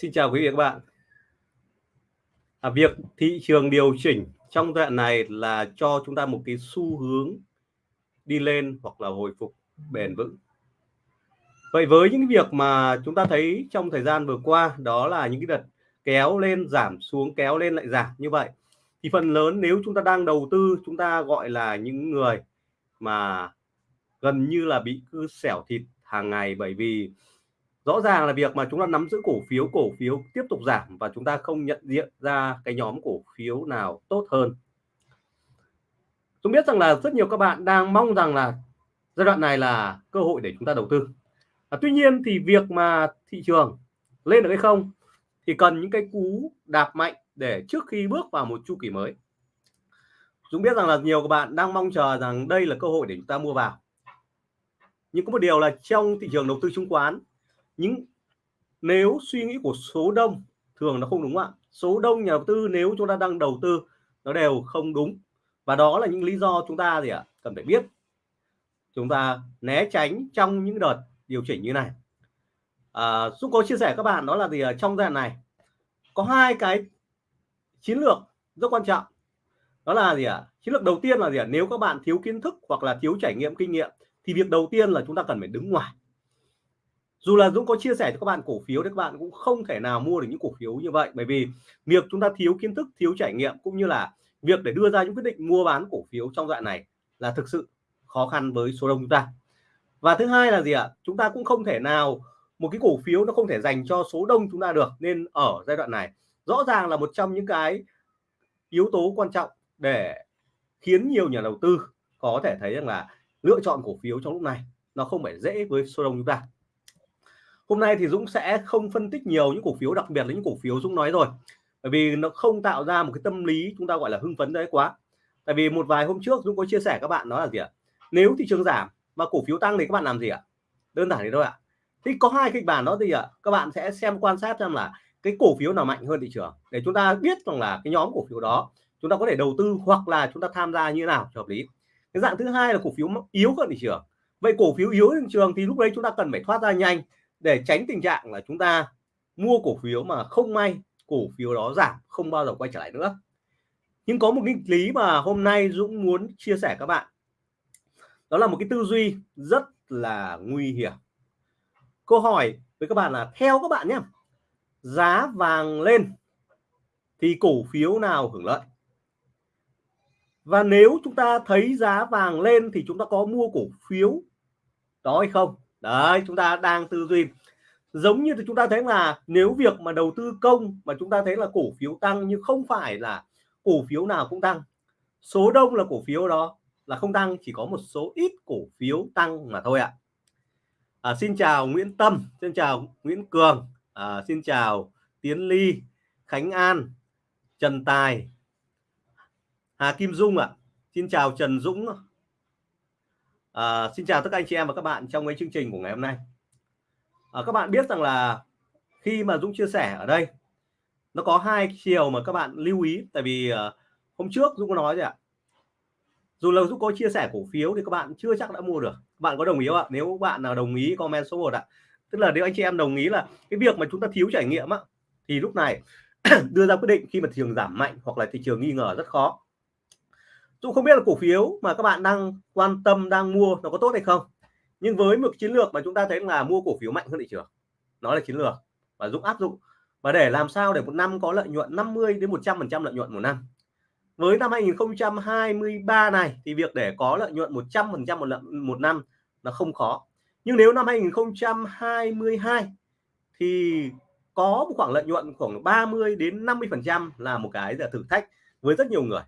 Xin chào quý vị và các bạn. À, việc thị trường điều chỉnh trong giai đoạn này là cho chúng ta một cái xu hướng đi lên hoặc là hồi phục bền vững. Vậy với những việc mà chúng ta thấy trong thời gian vừa qua đó là những cái đợt kéo lên giảm xuống kéo lên lại giảm như vậy thì phần lớn nếu chúng ta đang đầu tư chúng ta gọi là những người mà gần như là bị cứ xẻo thịt hàng ngày bởi vì rõ ràng là việc mà chúng ta nắm giữ cổ phiếu cổ phiếu tiếp tục giảm và chúng ta không nhận diện ra cái nhóm cổ phiếu nào tốt hơn. Tôi biết rằng là rất nhiều các bạn đang mong rằng là giai đoạn này là cơ hội để chúng ta đầu tư. À, tuy nhiên thì việc mà thị trường lên được hay không thì cần những cái cú đạp mạnh để trước khi bước vào một chu kỳ mới. Chúng biết rằng là nhiều các bạn đang mong chờ rằng đây là cơ hội để chúng ta mua vào. Nhưng có một điều là trong thị trường đầu tư chứng khoán những nếu suy nghĩ của số đông thường nó không đúng ạ. Số đông nhà đầu tư nếu chúng ta đang đầu tư nó đều không đúng. Và đó là những lý do chúng ta gì ạ? Cần phải biết. Chúng ta né tránh trong những đợt điều chỉnh như này. À, Dũng có chia sẻ các bạn đó là gì ở trong giai đoạn này có hai cái chiến lược rất quan trọng. Đó là gì ạ? Chiến lược đầu tiên là gì ạ? Nếu các bạn thiếu kiến thức hoặc là thiếu trải nghiệm kinh nghiệm thì việc đầu tiên là chúng ta cần phải đứng ngoài dù là Dũng có chia sẻ cho các bạn cổ phiếu thì các bạn cũng không thể nào mua được những cổ phiếu như vậy. Bởi vì việc chúng ta thiếu kiến thức, thiếu trải nghiệm cũng như là việc để đưa ra những quyết định mua bán cổ phiếu trong đoạn này là thực sự khó khăn với số đông chúng ta. Và thứ hai là gì ạ? Chúng ta cũng không thể nào, một cái cổ phiếu nó không thể dành cho số đông chúng ta được. Nên ở giai đoạn này, rõ ràng là một trong những cái yếu tố quan trọng để khiến nhiều nhà đầu tư có thể thấy rằng là lựa chọn cổ phiếu trong lúc này nó không phải dễ với số đông chúng ta hôm nay thì Dũng sẽ không phân tích nhiều những cổ phiếu, đặc biệt là những cổ phiếu Dũng nói rồi. Bởi vì nó không tạo ra một cái tâm lý chúng ta gọi là hưng phấn đấy quá. Tại vì một vài hôm trước Dũng có chia sẻ các bạn đó là gì ạ? Nếu thị trường giảm mà cổ phiếu tăng thì các bạn làm gì ạ? Đơn giản thế thôi ạ. Thì có hai kịch bản đó gì ạ, các bạn sẽ xem quan sát xem là cái cổ phiếu nào mạnh hơn thị trường. Để chúng ta biết rằng là cái nhóm cổ phiếu đó, chúng ta có thể đầu tư hoặc là chúng ta tham gia như thế nào cho hợp lý. Cái dạng thứ hai là cổ phiếu yếu hơn thị trường. Vậy cổ phiếu yếu hơn thị trường thì lúc đấy chúng ta cần phải thoát ra nhanh để tránh tình trạng là chúng ta mua cổ phiếu mà không may, cổ phiếu đó giảm, không bao giờ quay trở lại nữa. Nhưng có một nghịch lý mà hôm nay Dũng muốn chia sẻ các bạn. Đó là một cái tư duy rất là nguy hiểm. Câu hỏi với các bạn là, theo các bạn nhé, giá vàng lên thì cổ phiếu nào hưởng lợi? Và nếu chúng ta thấy giá vàng lên thì chúng ta có mua cổ phiếu đó hay không? Đấy chúng ta đang tư duy. Giống như chúng ta thấy là nếu việc mà đầu tư công mà chúng ta thấy là cổ phiếu tăng nhưng không phải là cổ phiếu nào cũng tăng. Số đông là cổ phiếu đó là không tăng chỉ có một số ít cổ phiếu tăng mà thôi ạ. À, xin chào Nguyễn Tâm xin chào Nguyễn Cường à, xin chào Tiến Ly Khánh An Trần Tài Hà Kim Dung ạ. Xin chào Trần Dũng À, xin chào tất cả anh chị em và các bạn trong cái chương trình của ngày hôm nay. À, các bạn biết rằng là khi mà Dũng chia sẻ ở đây nó có hai chiều mà các bạn lưu ý tại vì à, hôm trước Dũng có nói rồi ạ. Dù là Dũng có chia sẻ cổ phiếu thì các bạn chưa chắc đã mua được. Bạn có đồng ý không ạ? Nếu bạn nào đồng ý comment số 1 ạ. Tức là nếu anh chị em đồng ý là cái việc mà chúng ta thiếu trải nghiệm á thì lúc này đưa ra quyết định khi mà thị trường giảm mạnh hoặc là thị trường nghi ngờ rất khó Dũng không biết là cổ phiếu mà các bạn đang quan tâm đang mua nó có tốt hay không. Nhưng với một chiến lược mà chúng ta thấy là mua cổ phiếu mạnh hơn thị trường nó là chiến lược. Và Dũng áp dụng. Và để làm sao để một năm có lợi nhuận 50 đến 100 phần trăm lợi nhuận một năm? Với năm 2023 này thì việc để có lợi nhuận 100 phần trăm một, một năm là không khó. Nhưng nếu năm 2022 thì có một khoảng lợi nhuận khoảng 30 đến 50 phần trăm là một cái là thử thách với rất nhiều người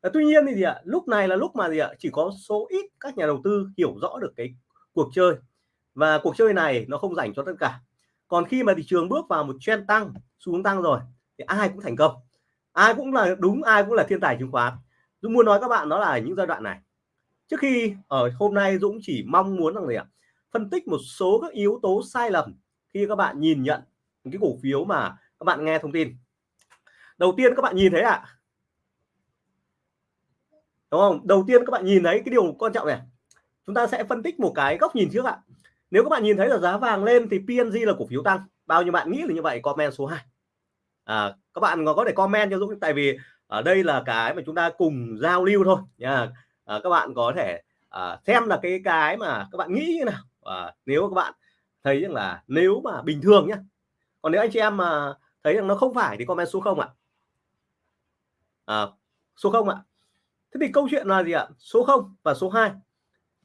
à, tuy nhiên thì gì ạ? Lúc này là lúc mà gì ạ? Chỉ có số ít các nhà đầu tư hiểu rõ được cái cuộc chơi. Và cuộc chơi này nó không dành cho tất cả. Còn khi mà thị trường bước vào một trend tăng xu hướng tăng rồi thì ai cũng thành công. Ai cũng là đúng ai cũng là thiên tài chứng khoán. Dũng muốn nói các bạn đó là những giai đoạn này. Trước khi ở hôm nay Dũng chỉ mong muốn rằng gì ạ? Phân tích một số các yếu tố sai lầm khi các bạn nhìn nhận cái cổ phiếu mà các bạn nghe thông tin. Đầu tiên các bạn nhìn thấy ạ à, đúng không? Đầu tiên các bạn nhìn thấy cái điều quan trọng này. Chúng ta sẽ phân tích một cái góc nhìn trước ạ. Nếu các bạn nhìn thấy là giá vàng lên thì PNG là cổ phiếu tăng. Bao nhiêu bạn nghĩ là như vậy? Comment số 2 à, các bạn có thể comment cho Dũng tại vì ở đây là cái mà chúng ta cùng giao lưu thôi. Nha. À, các bạn có thể à, xem là cái cái mà các bạn nghĩ như nào. À, nếu các bạn thấy rằng là nếu mà bình thường nhá. Còn nếu anh chị em mà thấy rằng nó không phải thì comment số không ạ. À, số không ạ thế thì câu chuyện là gì ạ? Số 0 và số 2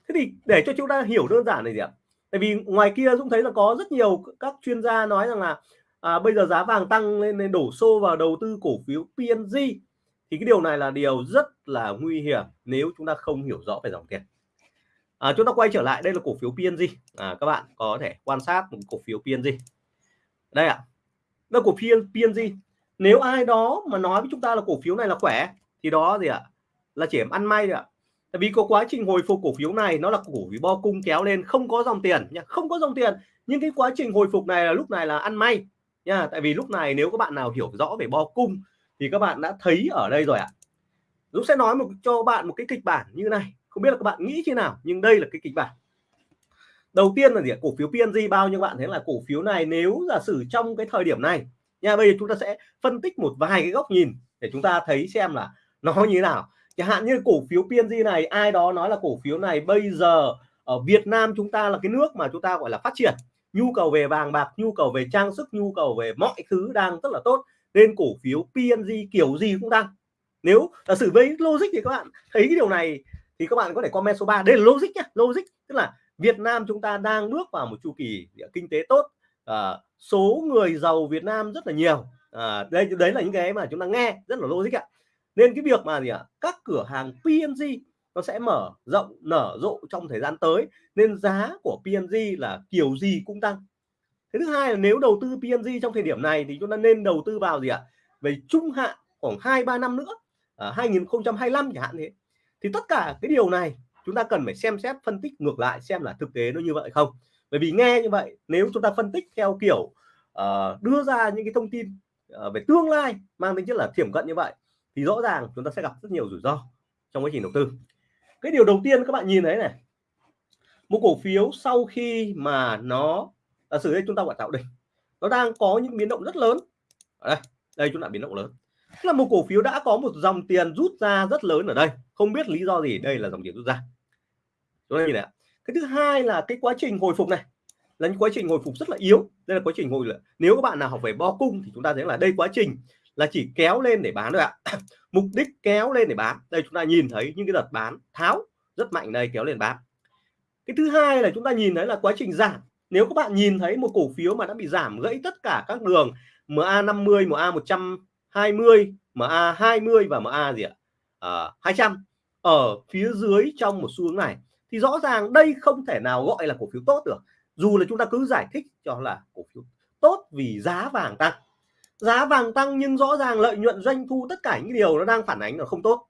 thế thì để cho chúng ta hiểu đơn giản này gì ạ? Tại vì ngoài kia Dũng thấy là có rất nhiều các chuyên gia nói rằng là à, bây giờ giá vàng tăng lên nên đổ xô vào đầu tư cổ phiếu PNG thì cái điều này là điều rất là nguy hiểm nếu chúng ta không hiểu rõ về dòng tiền. À, chúng ta quay trở lại đây là cổ phiếu PNG à, các bạn có thể quan sát một cổ phiếu PNG đây ạ. À, đây cổ phiếu PNG nếu ai đó mà nói với chúng ta là cổ phiếu này là khỏe thì đó gì ạ? à? Là chỉ ăn may ạ. Tại vì có quá trình hồi phục cổ phiếu này, nó là cổ phiếu bo cung kéo lên, không có dòng tiền nha không có dòng tiền. Nhưng cái quá trình hồi phục này là lúc này là ăn may nha tại vì lúc này nếu các bạn nào hiểu rõ về bo cung thì các bạn đã thấy ở đây rồi ạ. Dũng sẽ nói một, cho bạn một cái kịch bản như này, không biết là các bạn nghĩ thế nào, nhưng đây là cái kịch bản. Đầu tiên là gì cổ phiếu PNG bao nhiêu bạn thấy là cổ phiếu này nếu giả sử trong cái thời điểm này, nha, bây giờ chúng ta sẽ phân tích một vài cái góc nhìn để chúng ta thấy xem là nó như thế nào chẳng hạn như cổ phiếu PNG này ai đó nói là cổ phiếu này bây giờ ở Việt Nam chúng ta là cái nước mà chúng ta gọi là phát triển. Nhu cầu về vàng bạc nhu cầu về trang sức nhu cầu về mọi thứ đang rất là tốt. Nên cổ phiếu PNG kiểu gì cũng tăng. Nếu là xử với logic thì các bạn thấy cái điều này thì các bạn có thể comment số 3 đây là logic nhá logic. Tức là Việt Nam chúng ta đang bước vào một chu kỳ kinh tế tốt. À, số người giàu Việt Nam rất là nhiều. À, đây đấy là những cái mà chúng ta nghe rất là logic ạ nên cái việc mà gì ạ? Các cửa hàng PNG nó sẽ mở rộng nở rộ trong thời gian tới nên giá của PNG là kiểu gì cũng tăng. Cái thứ hai là nếu đầu tư PNG trong thời điểm này thì chúng ta nên đầu tư vào gì ạ? Về trung hạn khoảng 2 3 năm nữa à, 2025 chẳng hạn thế. Thì tất cả cái điều này chúng ta cần phải xem xét phân tích ngược lại xem là thực tế nó như vậy không. Bởi vì nghe như vậy nếu chúng ta phân tích theo kiểu uh, đưa ra những cái thông tin uh, về tương lai mang tính chất là thiểm cận như vậy thì rõ ràng chúng ta sẽ gặp rất nhiều rủi ro trong quá trình đầu tư. Cái điều đầu tiên các bạn nhìn thấy này, một cổ phiếu sau khi mà nó, giả sử đây chúng ta gọi tạo đỉnh, nó đang có những biến động rất lớn. Ở đây đây chúng ta biến động lớn. Là một cổ phiếu đã có một dòng tiền rút ra rất lớn ở đây. Không biết lý do gì, đây là dòng tiền rút ra. Chúng ta nhìn này cái thứ hai là cái quá trình hồi phục này, là những quá trình hồi phục rất là yếu. Đây là quá trình hồi, nếu các bạn nào học về bo cung thì chúng ta thấy là đây quá trình là chỉ kéo lên để bán thôi ạ. Mục đích kéo lên để bán. Đây chúng ta nhìn thấy những cái đợt bán tháo rất mạnh đây kéo lên bán. Cái thứ hai là chúng ta nhìn thấy là quá trình giảm. Nếu các bạn nhìn thấy một cổ phiếu mà đã bị giảm gãy tất cả các đường MA50 MA 120 MA 20 và MA gì ạ? À, 200 ở phía dưới trong một xu hướng này thì rõ ràng đây không thể nào gọi là cổ phiếu tốt được. Dù là chúng ta cứ giải thích cho là cổ phiếu tốt vì giá vàng tăng giá vàng tăng nhưng rõ ràng lợi nhuận doanh thu tất cả những điều nó đang phản ánh là không tốt.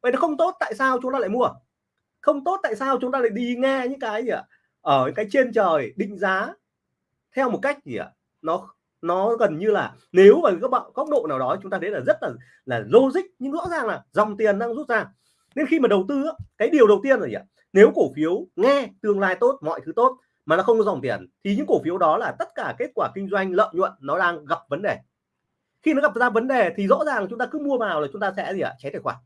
Vậy nó không tốt, tại sao chúng ta lại mua? Không tốt, tại sao chúng ta lại đi nghe những cái gì ạ? Ở cái trên trời định giá theo một cách gì ạ? Nó nó gần như là nếu mà các bạn góc độ nào đó chúng ta thấy là rất là là logic, nhưng rõ ràng là dòng tiền đang rút ra. Nên khi mà đầu tư cái điều đầu tiên là gì ạ? Nếu cổ phiếu nghe tương lai tốt, mọi thứ tốt mà nó không có dòng tiền thì những cổ phiếu đó là tất cả kết quả kinh doanh, lợi nhuận nó đang gặp vấn đề khi nó gặp ra vấn đề thì rõ ràng là chúng ta cứ mua vào là chúng ta sẽ gì ạ? Cháy tài khoản.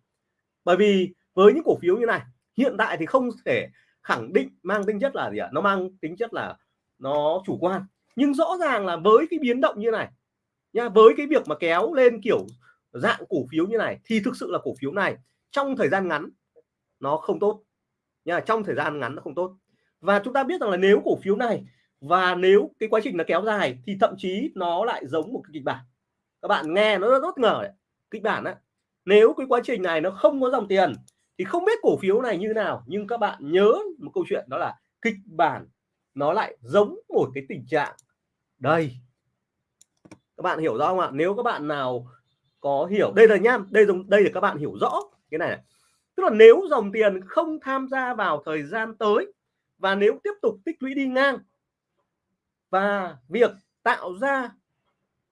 Bởi vì với những cổ phiếu như này, hiện tại thì không thể khẳng định mang tính chất là gì ạ? Nó mang tính chất là nó chủ quan. Nhưng rõ ràng là với cái biến động như này nha, với cái việc mà kéo lên kiểu dạng cổ phiếu như này, thì thực sự là cổ phiếu này trong thời gian ngắn nó không tốt nha, trong thời gian ngắn nó không tốt. Và chúng ta biết rằng là nếu cổ phiếu này và nếu cái quá trình nó kéo dài thì thậm chí nó lại giống một cái kịch bản các bạn nghe nó rất ngờ đấy. kịch bản á nếu cái quá trình này nó không có dòng tiền thì không biết cổ phiếu này như nào nhưng các bạn nhớ một câu chuyện đó là kịch bản nó lại giống một cái tình trạng. Đây. Các bạn hiểu rõ không ạ? Nếu các bạn nào có hiểu đây là nhá đây dùng đây là các bạn hiểu rõ cái này, này. Tức là nếu dòng tiền không tham gia vào thời gian tới và nếu tiếp tục tích lũy đi ngang và việc tạo ra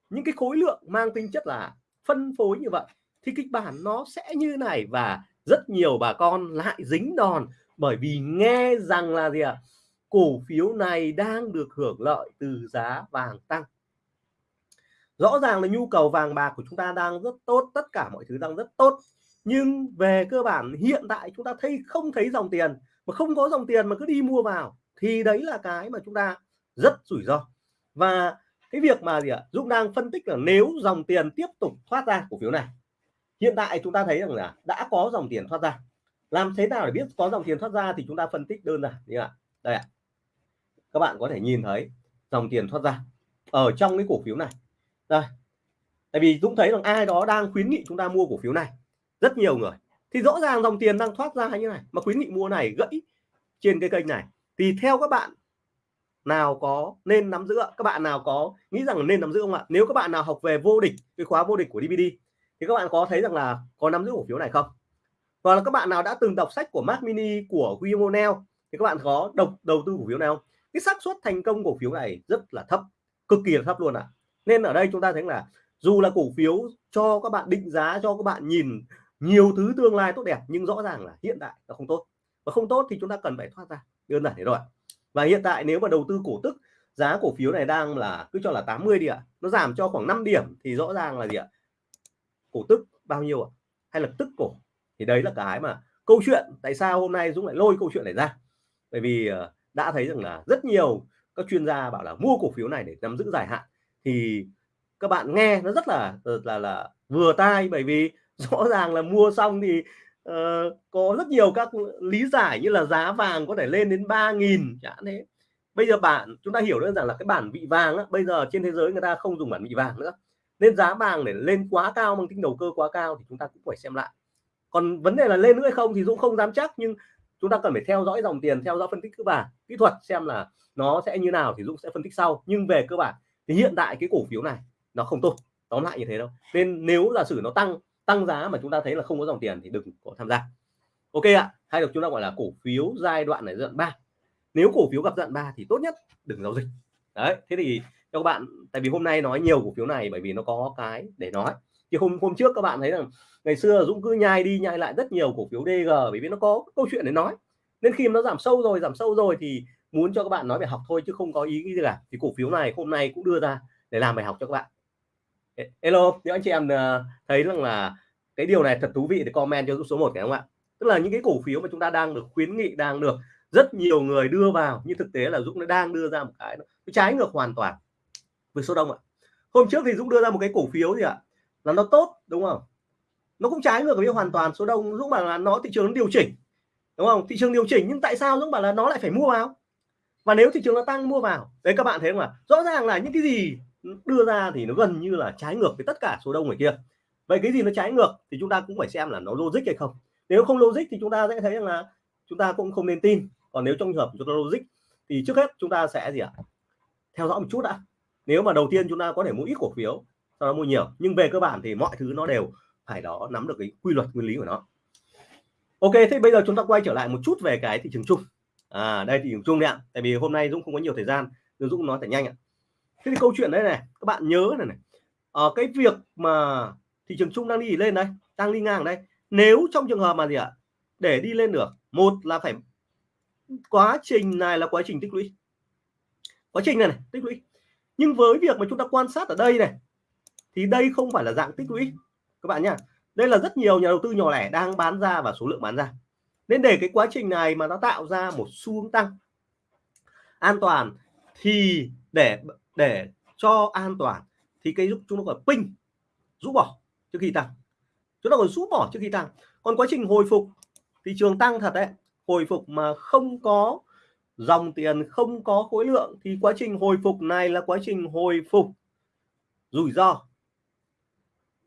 những cái khối lượng mang tính chất là phân phối như vậy thì kịch bản nó sẽ như này và rất nhiều bà con lại dính đòn bởi vì nghe rằng là gì ạ? À? cổ phiếu này đang được hưởng lợi từ giá vàng tăng. Rõ ràng là nhu cầu vàng bạc của chúng ta đang rất tốt, tất cả mọi thứ đang rất tốt. Nhưng về cơ bản hiện tại chúng ta thấy không thấy dòng tiền, mà không có dòng tiền mà cứ đi mua vào thì đấy là cái mà chúng ta rất rủi ro. Và cái việc mà gì ạ? Dũng đang phân tích là nếu dòng tiền tiếp tục thoát ra cổ phiếu này, hiện tại chúng ta thấy rằng là đã có dòng tiền thoát ra. Làm thế nào để biết có dòng tiền thoát ra thì chúng ta phân tích đơn giản như ạ. Đây ạ. Các bạn có thể nhìn thấy dòng tiền thoát ra ở trong cái cổ phiếu này. Đây. Tại vì Dũng thấy rằng ai đó đang khuyến nghị chúng ta mua cổ phiếu này. Rất nhiều người. Thì rõ ràng dòng tiền đang thoát ra như này, mà khuyến nghị mua này gãy trên cái kênh này. Thì theo các bạn nào có nên nắm giữ các bạn nào có nghĩ rằng nên nắm giữ không ạ? Nếu các bạn nào học về vô địch, cái khóa vô địch của DVD thì các bạn có thấy rằng là có nắm giữ cổ phiếu này không? Hoặc là các bạn nào đã từng đọc sách của Mark Mini, của William O'Neill thì các bạn có độc, đầu tư cổ phiếu nào không? Cái xác suất thành công cổ phiếu này rất là thấp, cực kỳ là thấp luôn ạ. À. nên ở đây chúng ta thấy là dù là cổ phiếu cho các bạn định giá, cho các bạn nhìn nhiều thứ tương lai tốt đẹp, nhưng rõ ràng là hiện tại nó không tốt. Và không tốt thì chúng ta cần phải thoát ra. Đơn giản thế rồi và hiện tại nếu mà đầu tư cổ tức, giá cổ phiếu này đang là, cứ cho là 80 đi ạ. Nó giảm cho khoảng 5 điểm thì rõ ràng là gì ạ? Cổ tức bao nhiêu ạ? Hay là tức cổ? Thì đấy là cái mà câu chuyện tại sao hôm nay Dũng lại lôi câu chuyện này ra. Bởi vì ờ, đã thấy rằng là rất nhiều các chuyên gia bảo là mua cổ phiếu này để nắm giữ dài hạn. Thì các bạn nghe nó rất là ờ, là là vừa tai bởi vì rõ ràng là mua xong thì uh, có rất nhiều các lý giải như là giá vàng có thể lên đến 3.000 chẳng thế. Bây giờ bản chúng ta hiểu đơn giản là cái bản vị vàng á, bây giờ trên thế giới người ta không dùng bản vị vàng nữa. Nên giá vàng để lên quá cao bằng tính đầu cơ quá cao thì chúng ta cũng phải xem lại. Còn vấn đề là lên nữa hay không thì Dũng không dám chắc nhưng chúng ta cần phải theo dõi dòng tiền theo dõi phân tích cơ bản kỹ thuật xem là nó sẽ như nào thì Dũng sẽ phân tích sau. Nhưng về cơ bản thì hiện tại cái cổ phiếu này nó không tốt. Tóm lại như thế đâu nên nếu là sử nó tăng tăng giá mà chúng ta thấy là không có dòng tiền thì đừng có tham gia. Ok ạ, hay được chúng ta gọi là cổ phiếu giai đoạn này giai đoạn 3 nếu cổ phiếu gặp giai đoạn 3 thì tốt nhất đừng giao dịch. Đấy, thế thì cho các bạn, tại vì hôm nay nói nhiều cổ phiếu này bởi vì nó có cái để nói. Thì hôm hôm trước các bạn thấy rằng ngày xưa Dũng cứ nhai đi nhai lại rất nhiều cổ phiếu DG bởi vì nó có câu chuyện để nói. Nên khi nó giảm sâu rồi, giảm sâu rồi thì muốn cho các bạn nói về học thôi chứ không có ý gì cả. Thì cổ phiếu này hôm nay cũng đưa ra để làm bài học cho các bạn hello nếu anh chị em ờ, thấy rằng là cái điều này thật thú vị thì comment cho số 1 phải không ạ? Tức là những cái cổ phiếu mà chúng ta đang được khuyến nghị, đang được rất nhiều người đưa vào, nhưng thực tế là Dũng nó đang đưa ra một cái nó trái ngược hoàn toàn với số đông ạ. Hôm trước thì Dũng đưa ra một cái cổ phiếu gì ạ? Là nó tốt, đúng không? Nó cũng trái ngược với hoàn toàn số đông. Dũng bảo là nó thị trường nó điều chỉnh, đúng không? Thị trường điều chỉnh, nhưng tại sao Dũng bảo là nó lại phải mua vào? Và nếu thị trường nó tăng, mua vào? Đấy, các bạn thấy không ạ? Rõ ràng là những cái gì đưa ra thì nó gần như là trái ngược với tất cả số đông người kia. Vậy cái gì nó trái ngược thì chúng ta cũng phải xem là nó logic hay không. Nếu không logic thì chúng ta sẽ thấy rằng là chúng ta cũng không nên tin. Còn nếu trong trường hợp chúng ta logic thì trước hết chúng ta sẽ gì ạ? Theo dõi một chút đã. Nếu mà đầu tiên chúng ta có thể mua ít cổ phiếu, sau đó mua nhiều. Nhưng về cơ bản thì mọi thứ nó đều phải đó nắm được cái quy luật nguyên lý của nó. Ok, thế bây giờ chúng ta quay trở lại một chút về cái thị trường chung. À đây thị trường chung đấy ạ. Tại vì hôm nay Dũng không có nhiều thời gian Dũng nói phải nhanh ạ thế thì câu chuyện đây này các bạn nhớ này này. Ở cái việc mà thị trường chung đang đi lên đây đang đi ngang đây. Nếu trong trường hợp mà gì ạ? Để đi lên được một là phải quá trình này là quá trình tích lũy. Quá trình này, này tích lũy. Nhưng với việc mà chúng ta quan sát ở đây này thì đây không phải là dạng tích lũy các bạn nhá. Đây là rất nhiều nhà đầu tư nhỏ lẻ đang bán ra và số lượng bán ra. Nên để cái quá trình này mà nó tạo ra một xu hướng tăng an toàn thì để để cho an toàn thì cái giúp chúng nó gọi pin rũ bỏ trước khi tăng. Chúng ta còn rũ bỏ trước khi tăng. Còn quá trình hồi phục, thị trường tăng thật đấy. Hồi phục mà không có dòng tiền, không có khối lượng thì quá trình hồi phục này là quá trình hồi phục rủi ro.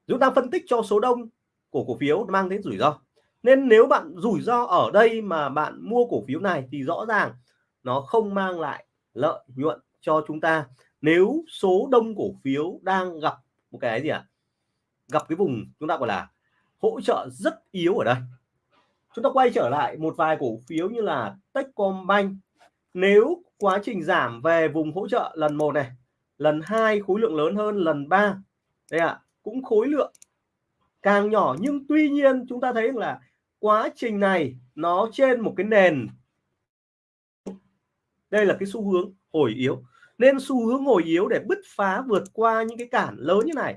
Chúng ta phân tích cho số đông của cổ phiếu mang đến rủi ro. Nên nếu bạn rủi ro ở đây mà bạn mua cổ phiếu này thì rõ ràng nó không mang lại lợi nhuận cho chúng ta nếu số đông cổ phiếu đang gặp một cái gì ạ? À? gặp cái vùng chúng ta gọi là hỗ trợ rất yếu ở đây. Chúng ta quay trở lại một vài cổ phiếu như là Techcombank. Nếu quá trình giảm về vùng hỗ trợ lần một này lần hai khối lượng lớn hơn lần ba đây ạ à, cũng khối lượng càng nhỏ. Nhưng tuy nhiên chúng ta thấy là quá trình này nó trên một cái nền. Đây là cái xu hướng hồi yếu nên xu hướng hồi yếu để bứt phá vượt qua những cái cản lớn như này,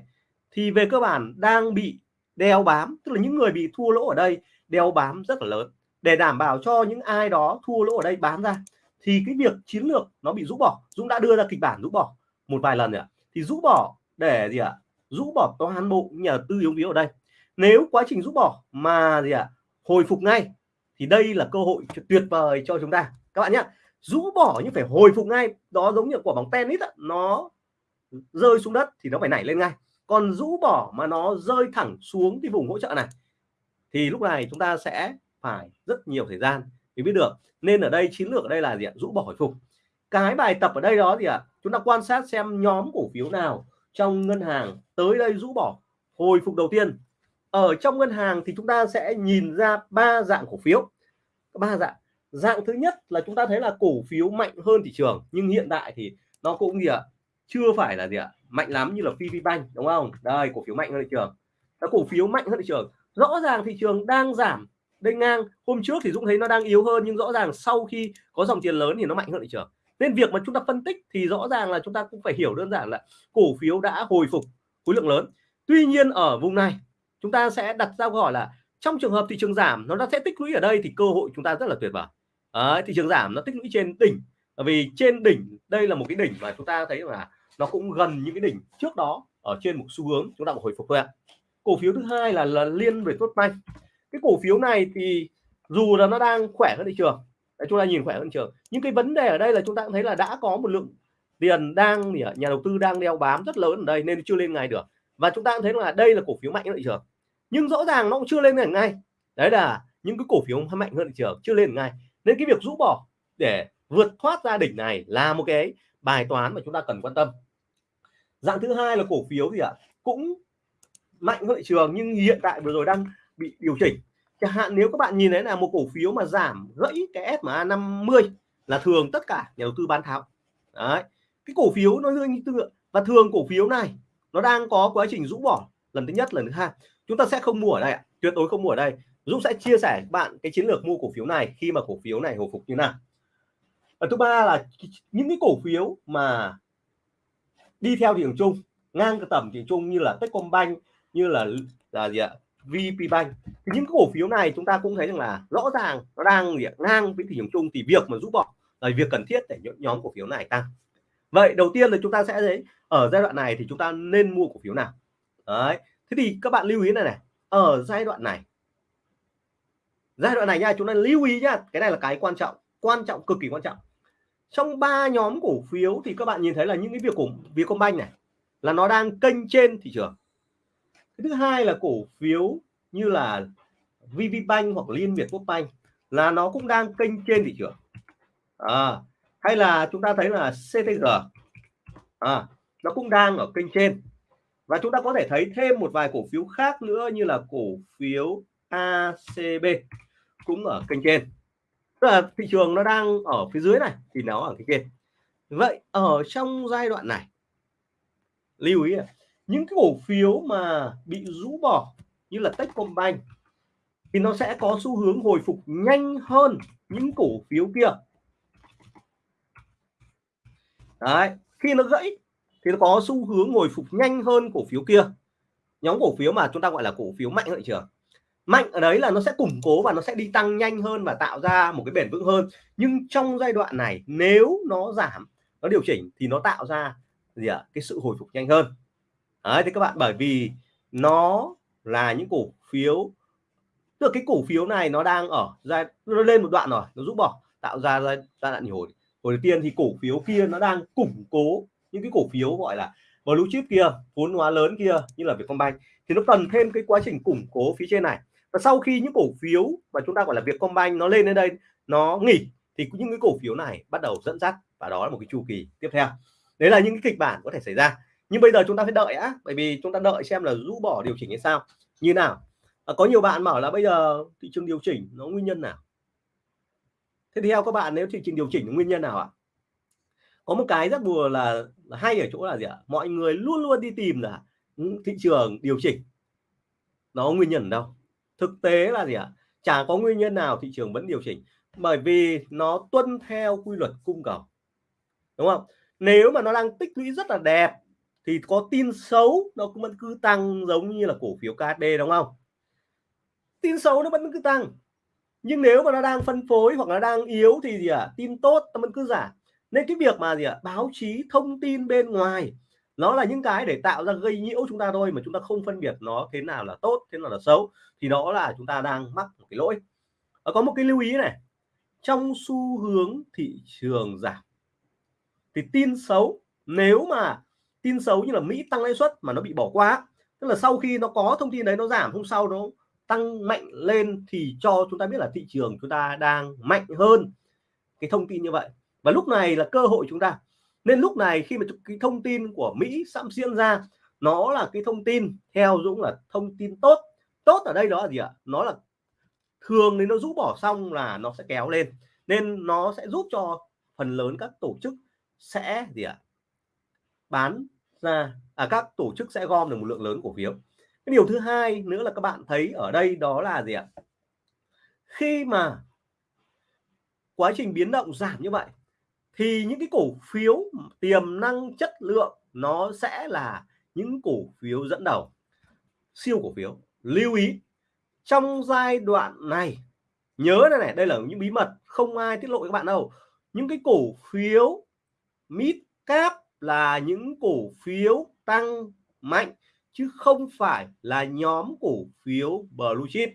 thì về cơ bản đang bị đeo bám, tức là những người bị thua lỗ ở đây đeo bám rất là lớn. Để đảm bảo cho những ai đó thua lỗ ở đây bán ra, thì cái việc chiến lược nó bị rũ bỏ. Dũng đã đưa ra kịch bản rũ bỏ một vài lần rồi ạ. Thì rũ bỏ để gì ạ? Rũ bỏ toàn bộ nhà tư yếu yếu ở đây. Nếu quá trình rũ bỏ mà gì ạ? Hồi phục ngay, thì đây là cơ hội tuyệt vời cho chúng ta. Các bạn nhé rũ bỏ nhưng phải hồi phục ngay. Đó giống như quả bóng tennis đó, nó rơi xuống đất thì nó phải nảy lên ngay. Còn rũ bỏ mà nó rơi thẳng xuống cái vùng hỗ trợ này thì lúc này chúng ta sẽ phải rất nhiều thời gian để biết được. Nên ở đây chiến lược ở đây là gì ạ? Rũ bỏ hồi phục. Cái bài tập ở đây đó thì ạ chúng ta quan sát xem nhóm cổ phiếu nào trong ngân hàng tới đây rũ bỏ hồi phục đầu tiên. Ở trong ngân hàng thì chúng ta sẽ nhìn ra ba dạng cổ phiếu. Ba dạng dạng thứ nhất là chúng ta thấy là cổ phiếu mạnh hơn thị trường, nhưng hiện tại thì nó cũng gì ạ? Chưa phải là gì ạ? Mạnh lắm như là PVBank đúng không? Đây, cổ phiếu mạnh hơn thị trường. Nó cổ phiếu mạnh hơn thị trường. Rõ ràng thị trường đang giảm đây ngang. Hôm trước thì Dũng thấy nó đang yếu hơn, nhưng rõ ràng sau khi có dòng tiền lớn thì nó mạnh hơn thị trường. Nên việc mà chúng ta phân tích thì rõ ràng là chúng ta cũng phải hiểu đơn giản là cổ phiếu đã hồi phục khối lượng lớn. Tuy nhiên ở vùng này, chúng ta sẽ đặt ra câu hỏi là trong trường hợp thị trường giảm, nó sẽ tích lũy ở đây thì cơ hội chúng ta rất là tuyệt vời. Đấy, thị trường giảm nó tích lũy trên đỉnh. Vì trên đỉnh đây là một cái đỉnh mà chúng ta thấy là nó cũng gần những cái đỉnh trước đó ở trên một xu hướng chúng ta một hồi phục thôi ạ. Cổ phiếu thứ hai là, là liên về tốt banh. Cái cổ phiếu này thì dù là nó đang khỏe hơn thị trường Đấy, chúng ta nhìn khỏe hơn thị trường. Nhưng cái vấn đề ở đây là chúng ta cũng thấy là đã có một lượng tiền đang nhà đầu tư đang đeo bám rất lớn ở đây nên chưa lên ngay được. Và chúng ta cũng thấy là đây là cổ phiếu mạnh hơn thị trường. Nhưng rõ ràng nó cũng chưa lên ngay. Đấy là những cái cổ phiếu mạnh hơn thị trường chưa lên ngay nên cái việc rũ bỏ để vượt thoát ra đỉnh này là một cái bài toán mà chúng ta cần quan tâm. Dạng thứ hai là cổ phiếu gì ạ, cũng mạnh hơn thị trường nhưng hiện tại vừa rồi đang bị điều chỉnh. Chẳng hạn nếu các bạn nhìn thấy là một cổ phiếu mà giảm gãy cái SMA 50 là thường tất cả nhà đầu tư bán tháo. Đấy, cái cổ phiếu nó như tương và thường cổ phiếu này nó đang có quá trình rũ bỏ. Lần thứ nhất, lần thứ hai, chúng ta sẽ không mua ở đây ạ, tuyệt đối không mua ở đây. Dũng sẽ chia sẻ bạn cái chiến lược mua cổ phiếu này khi mà cổ phiếu này hồi phục như nào. Và thứ ba là những cái cổ phiếu mà đi theo thị trường chung, ngang cái tầm thị trường chung như là Techcombank, như là là gì ạ VPBank. Thì những cái cổ phiếu này chúng ta cũng thấy rằng là rõ ràng, nó đang gì ngang với thị trường chung thì việc mà rút bỏ là việc cần thiết để nhóm cổ phiếu này tăng. Vậy đầu tiên là chúng ta sẽ thấy ở giai đoạn này thì chúng ta nên mua cổ phiếu nào? Đấy, thế thì các bạn lưu ý này này, ở giai đoạn này giai đoạn này nha chúng ta lưu ý nhá cái này là cái quan trọng quan trọng cực kỳ quan trọng. Trong ba nhóm cổ phiếu thì các bạn nhìn thấy là những cái việc của Vietcombank này là nó đang kênh trên thị trường. Thứ hai là cổ phiếu như là VVBank hoặc Liên Việt Quốc Bank là nó cũng đang kênh trên thị trường. À, hay là chúng ta thấy là CTG à, nó cũng đang ở kênh trên. Và chúng ta có thể thấy thêm một vài cổ phiếu khác nữa như là cổ phiếu ACB cũng ở kênh trên. Tức là thị trường nó đang ở phía dưới này, thì nó ở kênh trên. Vậy ở trong giai đoạn này, lưu ý những cái cổ phiếu mà bị rũ bỏ như là Techcombank thì nó sẽ có xu hướng hồi phục nhanh hơn những cổ phiếu kia. Đấy, khi nó gãy thì nó có xu hướng hồi phục nhanh hơn cổ phiếu kia. Nhóm cổ phiếu mà chúng ta gọi là cổ phiếu mạnh thị trường mạnh ở đấy là nó sẽ củng cố và nó sẽ đi tăng nhanh hơn và tạo ra một cái bền vững hơn. Nhưng trong giai đoạn này, nếu nó giảm, nó điều chỉnh thì nó tạo ra gì ạ? À? cái sự hồi phục nhanh hơn. Đấy, thì các bạn, bởi vì nó là những cổ phiếu, tức là cái cổ phiếu này nó đang ở giai, nó lên một đoạn rồi, nó rút bỏ, tạo ra giai đoạn hồi. Hồi đầu tiên thì cổ phiếu kia nó đang củng cố những cái cổ phiếu gọi là blue chip kia, vốn hóa lớn kia, như là Vietcombank. Thì nó cần thêm cái quá trình củng cố phía trên này và sau khi những cổ phiếu mà chúng ta gọi là Vietcombank nó lên đến đây nó nghỉ thì những cái cổ phiếu này bắt đầu dẫn dắt và đó là một cái chu kỳ tiếp theo. Đấy là những cái kịch bản có thể xảy ra. Nhưng bây giờ chúng ta phải đợi á bởi vì chúng ta đợi xem là rũ bỏ điều chỉnh hay sao. Như nào? À, có nhiều bạn bảo là bây giờ thị trường điều chỉnh nó nguyên nhân nào? Thế theo các bạn nếu thị trường điều chỉnh nguyên nhân nào ạ? Có một cái rất buồn là, là hay ở chỗ là gì ạ? Mọi người luôn luôn đi tìm là thị trường điều chỉnh nó nguyên nhân đâu thực tế là gì ạ chả có nguyên nhân nào thị trường vẫn điều chỉnh, bởi vì nó tuân theo quy luật cung cầu, đúng không nếu mà nó đang tích lũy rất là đẹp thì có tin xấu nó cũng vẫn cứ tăng giống như là cổ phiếu KD đúng không tin xấu nó vẫn cứ tăng, nhưng nếu mà nó đang phân phối hoặc là đang yếu thì gì ạ à? tin tốt nó vẫn cứ giảm nên cái việc mà gì ạ à? báo chí thông tin bên ngoài nó là những cái để tạo ra gây nhiễu chúng ta thôi mà chúng ta không phân biệt nó thế nào là tốt thế nào là xấu thì đó là chúng ta đang mắc một cái lỗi. À, có một cái lưu ý này. Trong xu hướng thị trường giảm thì tin xấu nếu mà tin xấu như là Mỹ tăng lãi suất mà nó bị bỏ qua tức là sau khi nó có thông tin đấy nó giảm hôm sau nó tăng mạnh lên thì cho chúng ta biết là thị trường chúng ta đang mạnh hơn cái thông tin như vậy. Và lúc này là cơ hội chúng ta nên lúc này khi mà cái thông tin của Mỹ sẵn diễn ra nó là cái thông tin theo Dũng là thông tin tốt. Tốt ở đây đó là gì ạ? Nó là thường thì nó rũ bỏ xong là nó sẽ kéo lên. Nên nó sẽ giúp cho phần lớn các tổ chức sẽ gì ạ? Bán ra à, các tổ chức sẽ gom được một lượng lớn cổ phiếu. Cái điều thứ hai nữa là các bạn thấy ở đây đó là gì ạ? Khi mà quá trình biến động giảm như vậy thì những cái cổ phiếu tiềm năng chất lượng nó sẽ là những cổ phiếu dẫn đầu. Siêu cổ phiếu. Lưu ý, trong giai đoạn này, nhớ đây này, đây là những bí mật, không ai tiết lộ với các bạn đâu. Những cái cổ phiếu mid cap là những cổ phiếu tăng mạnh, chứ không phải là nhóm cổ phiếu blue chip.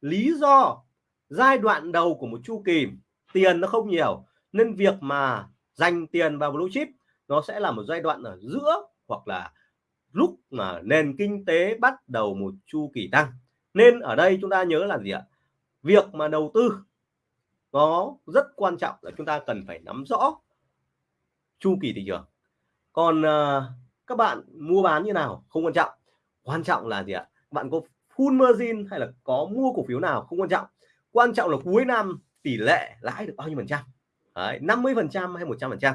Lý do, giai đoạn đầu của một chu kỳ, tiền nó không nhiều nên việc mà dành tiền vào blue chip nó sẽ là một giai đoạn ở giữa hoặc là lúc mà nền kinh tế bắt đầu một chu kỳ tăng. Nên ở đây chúng ta nhớ là gì ạ? Việc mà đầu tư nó rất quan trọng là chúng ta cần phải nắm rõ chu kỳ thị trường. Còn uh, các bạn mua bán như nào không quan trọng. Quan trọng là gì ạ? Bạn có full margin hay là có mua cổ phiếu nào không quan trọng. Quan trọng là cuối năm tỷ lệ lãi được bao nhiêu phần trăm. Đấy, 50 phần trăm hay 100 phần trăm?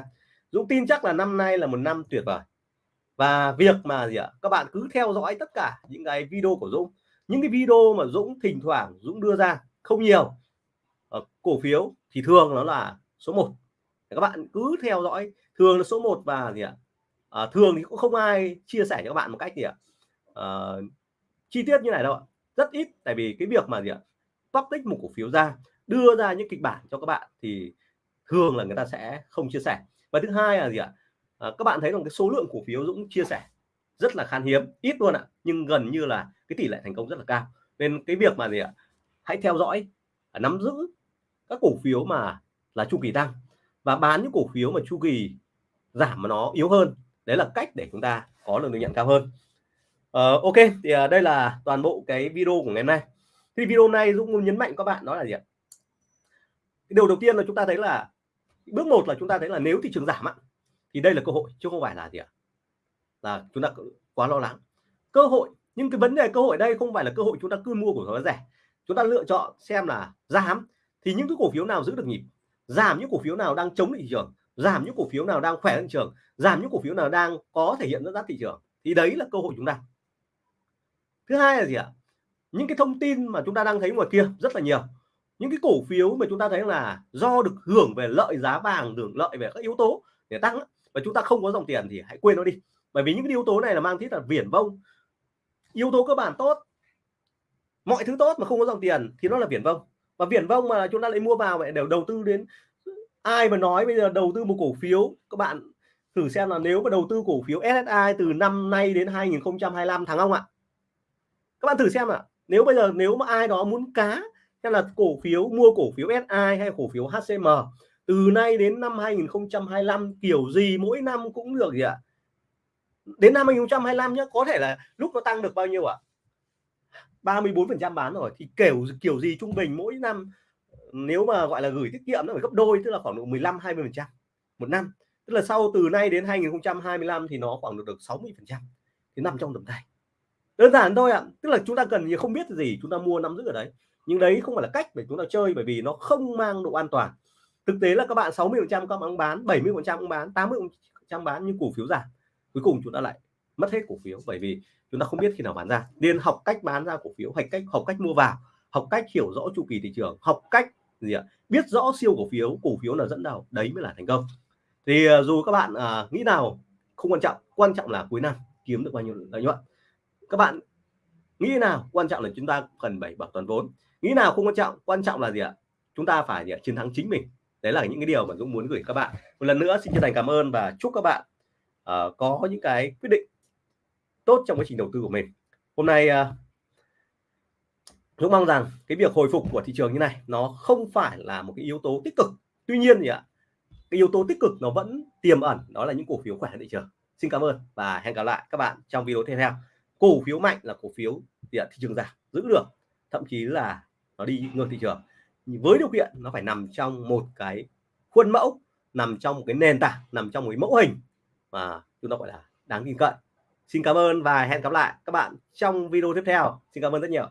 Dũng tin chắc là năm nay là một năm tuyệt vời. Và việc mà gì ạ? Các bạn cứ theo dõi tất cả những cái video của Dũng. Những cái video mà Dũng thỉnh thoảng Dũng đưa ra không nhiều. Ở cổ phiếu thì thường nó là số 1 các bạn cứ theo dõi thường là số 1 và gì ạ? À, thường thì cũng không ai chia sẻ cho các bạn một cách gì ạ? À, chi tiết như này đâu ạ. Rất ít tại vì cái việc mà gì ạ? Public một cổ phiếu ra đưa ra những kịch bản cho các bạn thì thường là người ta sẽ không chia sẻ. Và thứ hai là gì ạ? À, các bạn thấy rằng cái số lượng cổ phiếu Dũng chia sẻ rất là khan hiếm ít luôn ạ nhưng gần như là cái tỷ lệ thành công rất là cao. Nên cái việc mà gì ạ? Hãy theo dõi à, nắm giữ các cổ phiếu mà là chu kỳ tăng và bán những cổ phiếu mà chu kỳ giảm mà nó yếu hơn. Đấy là cách để chúng ta có được lợi nhuận cao hơn. Uh, ok thì uh, đây là toàn bộ cái video của ngày hôm nay. Thì video này Dũng muốn nhấn mạnh các bạn đó là gì ạ? Điều đầu tiên là chúng ta thấy là bước một là chúng ta thấy là nếu thị trường giảm á, thì đây là cơ hội chứ không phải là gì ạ? Là chúng ta quá lo lắng. Cơ hội nhưng cái vấn đề cơ hội đây không phải là cơ hội chúng ta cứ mua cổ phiếu rẻ. Chúng ta lựa chọn xem là giảm thì những cái cổ phiếu nào giữ được nhịp? Giảm những cổ phiếu nào đang chống thị trường? Giảm những cổ phiếu nào đang khỏe thị trường? Giảm những cổ phiếu nào đang có thể hiện dẫn dắt thị trường? Thì đấy là cơ hội chúng ta. Thứ hai là gì ạ? Những cái thông tin mà chúng ta đang thấy ngoài kia rất là nhiều những cái cổ phiếu mà chúng ta thấy là do được hưởng về lợi giá vàng được lợi về các yếu tố để tăng và chúng ta không có dòng tiền thì hãy quên nó đi. Bởi vì những cái yếu tố này là mang tính là viển vông. Yếu tố cơ bản tốt, mọi thứ tốt mà không có dòng tiền thì nó là viển vông. Và viển vông mà chúng ta lại mua vào vậy đều đầu tư đến ai mà nói bây giờ đầu tư một cổ phiếu, các bạn thử xem là nếu mà đầu tư cổ phiếu SSI từ năm nay đến 2025 tháng ông ạ? Các bạn thử xem ạ. Nếu bây giờ nếu mà ai đó muốn cá hay là cổ phiếu, mua cổ phiếu SI hay cổ phiếu HCM từ nay đến năm 2025 kiểu gì mỗi năm cũng được gì ạ? Đến năm 2025 nhé có thể là lúc nó tăng được bao nhiêu ạ? 34 phần trăm bán rồi, thì kiểu kiểu gì trung bình mỗi năm, nếu mà gọi là gửi tiết kiệm nó phải gấp đôi, tức là khoảng độ 15 20 phần trăm một năm. Tức là sau từ nay đến 2025 thì nó khoảng được được 60 phần trăm, thì nằm trong tầm tay. Đơn giản thôi ạ, tức là chúng ta cần không biết gì, chúng ta mua nắm giữ ở đấy nhưng đấy không phải là cách để chúng ta chơi bởi vì nó không mang độ an toàn. Thực tế là các bạn 60 phần trăm các bạn bán 70 phần trăm bán 80 trăm bán nhưng cổ phiếu giảm. Cuối cùng chúng ta lại mất hết cổ phiếu bởi vì chúng ta không biết khi nào bán ra. Nên học cách bán ra cổ phiếu học cách học cách mua vào học cách hiểu rõ chu kỳ thị trường học cách gì ạ? Biết rõ siêu cổ phiếu cổ phiếu là dẫn đầu. Đấy mới là thành công. Thì à, dù các bạn à, nghĩ nào không quan trọng. Quan trọng là cuối năm kiếm được bao nhiêu lợi nhuận. Các bạn nghĩ nào quan trọng là chúng ta cần bảy bảo toàn vốn nghĩ nào không quan trọng quan trọng là gì ạ? Chúng ta phải gì ạ? chiến thắng chính mình. Đấy là những cái điều mà Dũng muốn gửi các bạn. Một lần nữa xin chân thành cảm ơn và chúc các bạn uh, có những cái quyết định tốt trong quá trình đầu tư của mình. Hôm nay uh, Dũng mong rằng cái việc hồi phục của thị trường như này nó không phải là một cái yếu tố tích cực. Tuy nhiên gì ạ cái yếu tố tích cực nó vẫn tiềm ẩn đó là những cổ phiếu khỏe thị trường. Xin cảm ơn và hẹn gặp lại các bạn trong video tiếp theo. Cổ phiếu mạnh là cổ phiếu thị trường giảm giữ được. Thậm chí là nó đi ngược thị trường. Với điều kiện nó phải nằm trong một cái khuôn mẫu, nằm trong một cái nền tảng, nằm trong một cái mẫu hình mà chúng ta gọi là đáng tin cậy xin cảm ơn và hẹn gặp lại các bạn trong video tiếp theo. Xin cảm ơn rất nhiều.